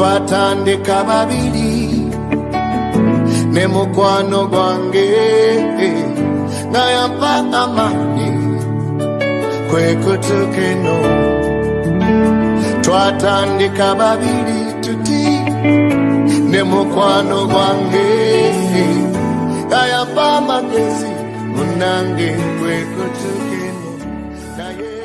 twatandika babiri ne mukwano gwange nga yampa amaani kwekutuka eno twatandika babiri tuti ne mukwano gwange nga yampa amagezi munange kwekutuka eno naye